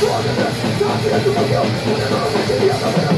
Don't you. ever forget, don't you ever forget, don't you ever forget,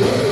Thank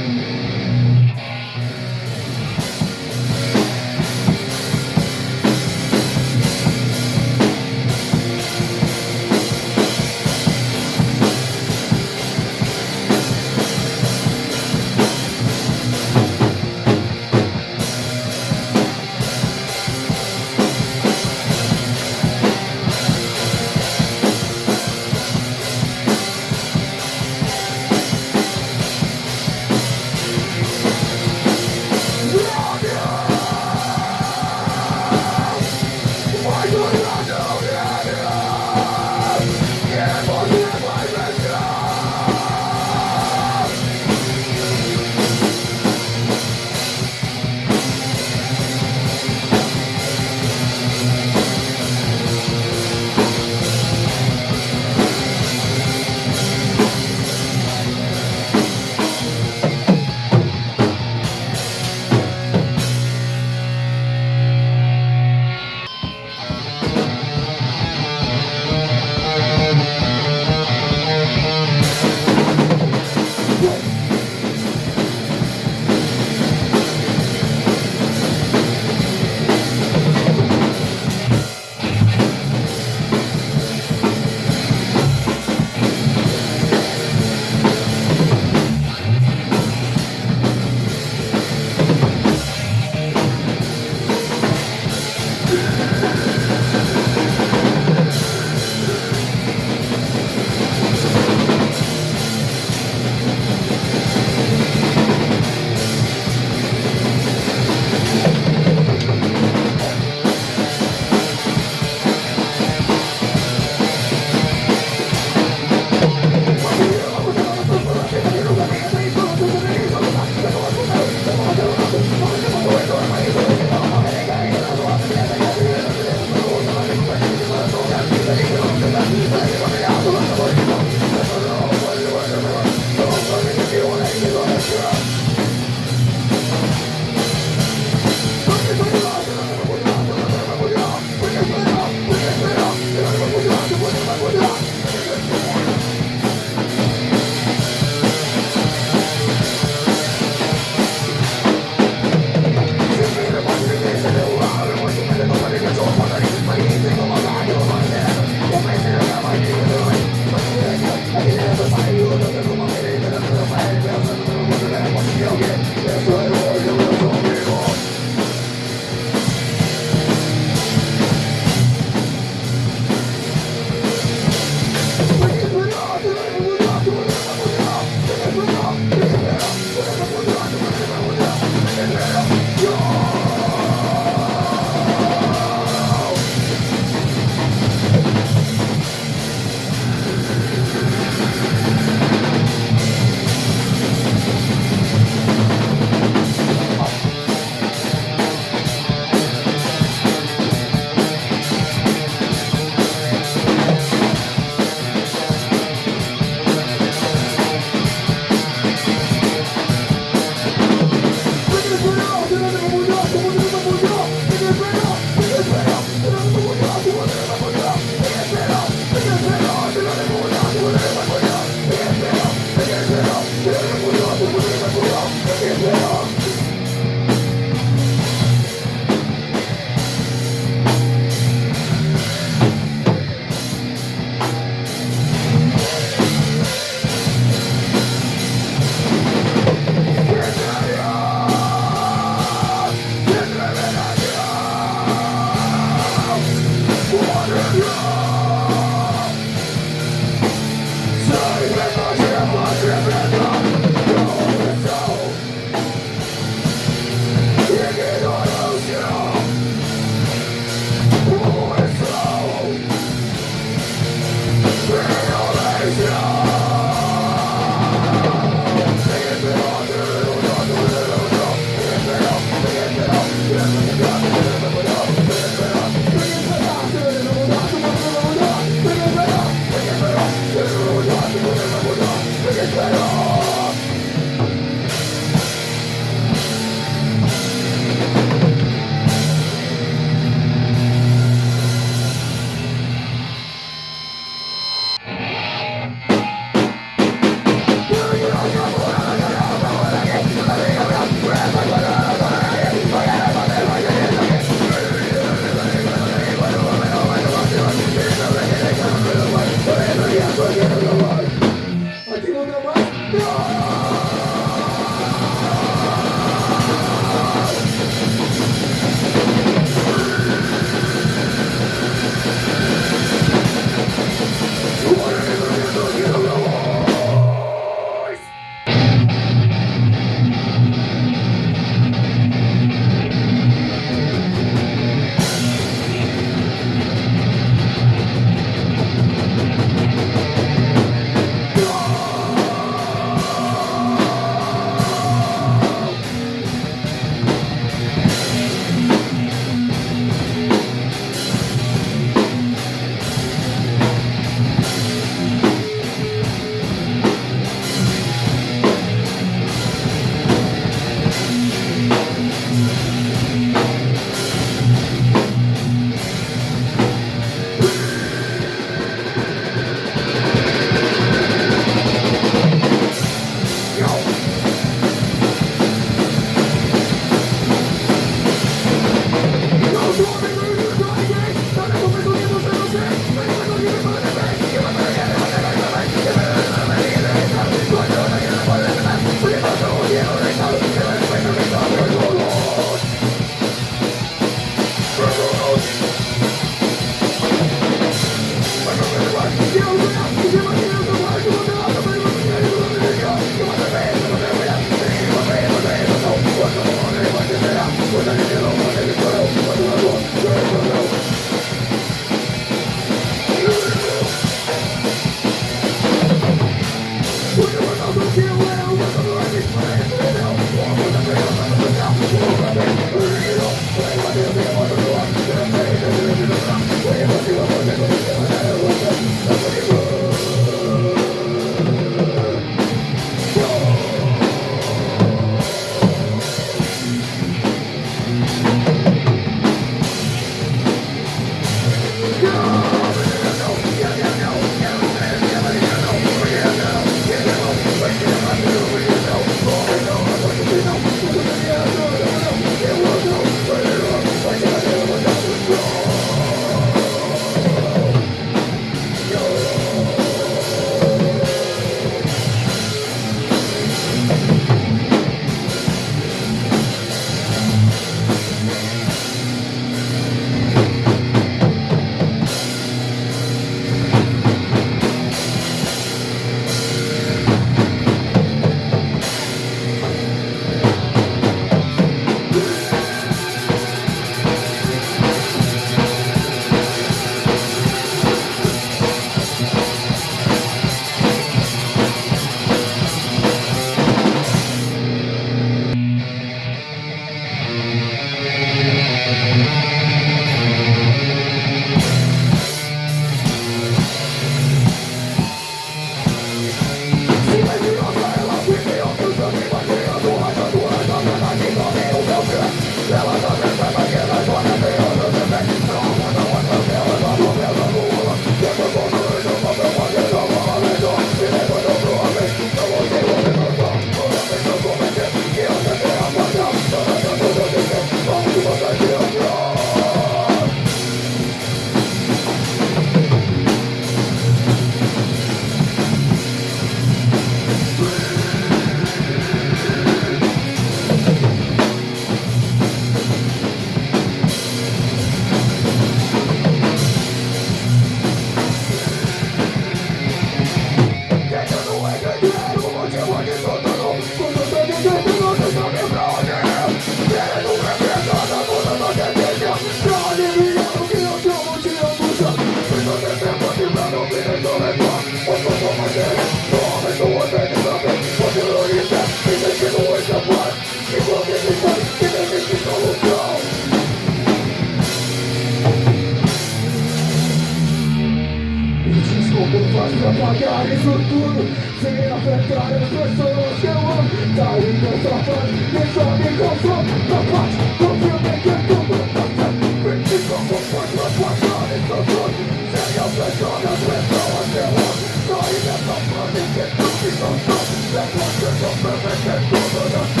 Pensar isso tudo Sem afetar as pessoas que eu amo Sair dessa fase e só me consome Na parte do filme que tudo passa Vinte como pode mas passar isso tudo Sem afetar as pessoas que eu amo Sair dessa fase que tudo me consome Depois que eu perder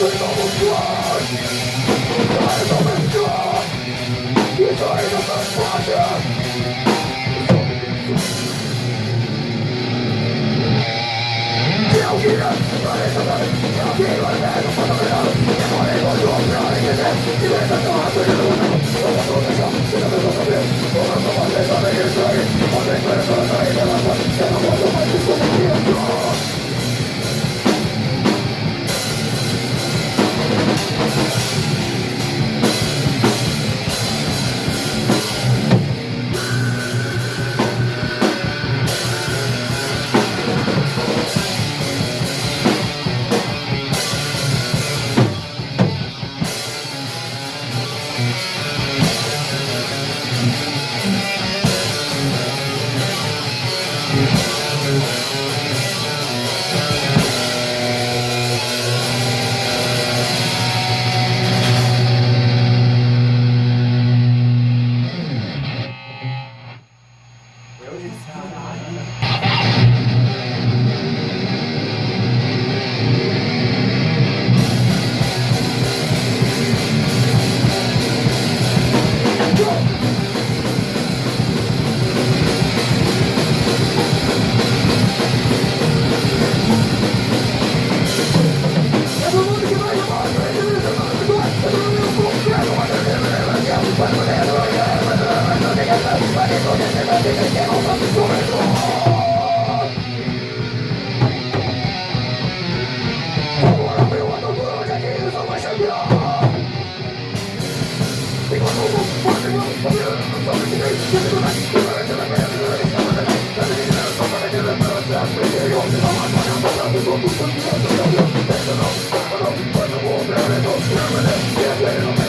tudo na frente Just